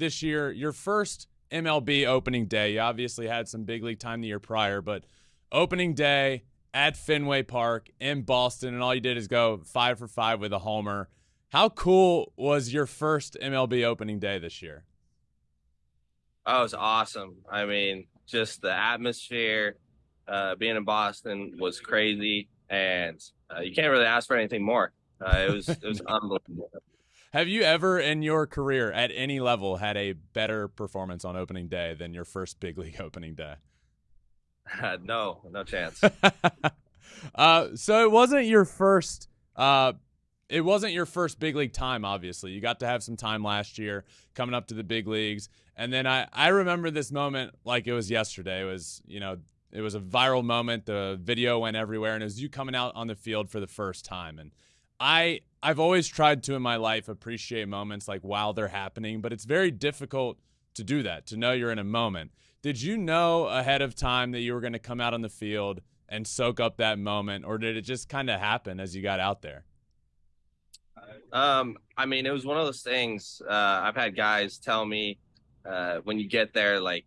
this year, your first MLB opening day. You obviously had some big league time the year prior, but opening day at Fenway Park in Boston, and all you did is go five for five with a homer. How cool was your first MLB opening day this year? Oh, it was awesome. I mean, just the atmosphere, uh, being in Boston was crazy, and uh, you can't really ask for anything more. Uh, it was it was unbelievable. Have you ever in your career at any level had a better performance on opening day than your first big league opening day? no, no chance. uh, so it wasn't your first. Uh, it wasn't your first big league time. Obviously, you got to have some time last year coming up to the big leagues, and then I I remember this moment like it was yesterday. It was you know it was a viral moment. The video went everywhere, and it was you coming out on the field for the first time. And I I've always tried to in my life appreciate moments like while they're happening, but it's very difficult to do that. To know you're in a moment. Did you know ahead of time that you were going to come out on the field and soak up that moment, or did it just kind of happen as you got out there? Um, I mean, it was one of those things. Uh, I've had guys tell me uh, when you get there, like,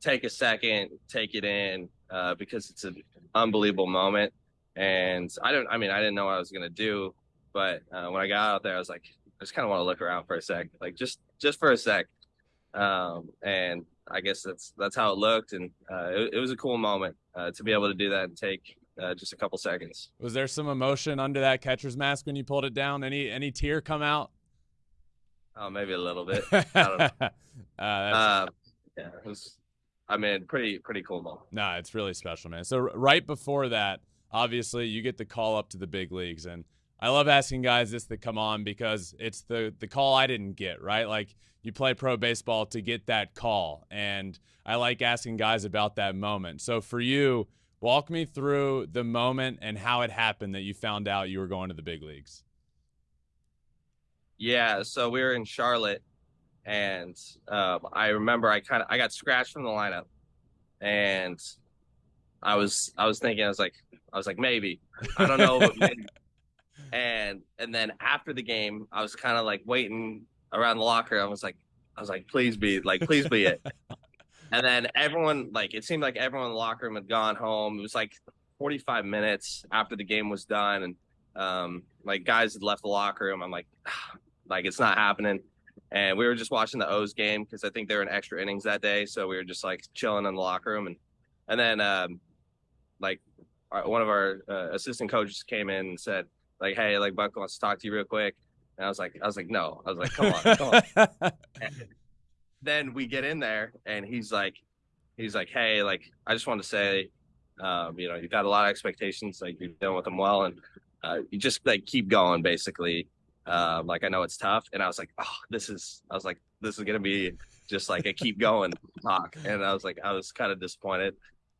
take a second, take it in, uh, because it's an unbelievable moment. And I don't, I mean, I didn't know what I was gonna do, but uh, when I got out there, I was like, I just kind of want to look around for a sec, like just just for a sec. Um, and I guess that's that's how it looked, and uh, it, it, was a cool moment uh, to be able to do that and take uh, just a couple seconds. Was there some emotion under that catcher's mask when you pulled it down? Any any tear come out? Oh, maybe a little bit. I don't know. Uh, uh, yeah, it was. I mean, pretty pretty cool moment. No, it's really special, man. So right before that, obviously, you get the call up to the big leagues, and I love asking guys this that come on because it's the the call I didn't get, right? Like you play pro baseball to get that call, and I like asking guys about that moment. So for you, walk me through the moment and how it happened that you found out you were going to the big leagues. Yeah, so we were in Charlotte, and um, I remember I kind of I got scratched from the lineup, and I was I was thinking I was like I was like maybe I don't know maybe and and then after the game, I was kind of like waiting around the locker. I was like, I was like, please be like, please be it. and then everyone like it seemed like everyone in the locker room had gone home. It was like 45 minutes after the game was done, and um, like guys had left the locker room. I'm like, like it's not happening. And we were just watching the O's game because I think they were in extra innings that day, so we were just like chilling in the locker room, and and then um, like one of our uh, assistant coaches came in and said, like, hey, like Buck wants to talk to you real quick. And I was like, I was like, no. I was like, come on, come on. then we get in there and he's like, he's like, hey, like, I just want to say, um, you know, you've got a lot of expectations, like you're dealing with them well, and uh, you just like keep going, basically. Uh, like I know it's tough, and I was like, oh, this is, I was like, this is gonna be just like a keep going talk, and I was like, I was kind of disappointed,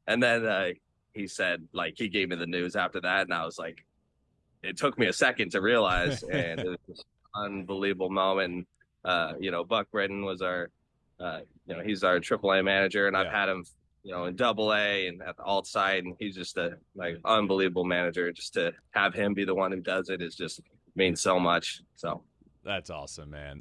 and then uh, he said, like, he gave me the news after that, and I was like, it took me a second to realize, and it was an unbelievable moment. Uh, you know, Buck Britton was our, uh, you know, he's our AAA manager, and yeah. I've had him, you know, in Double A and at the alt side, and he's just a like unbelievable manager. Just to have him be the one who does it is just means so much. So that's awesome, man.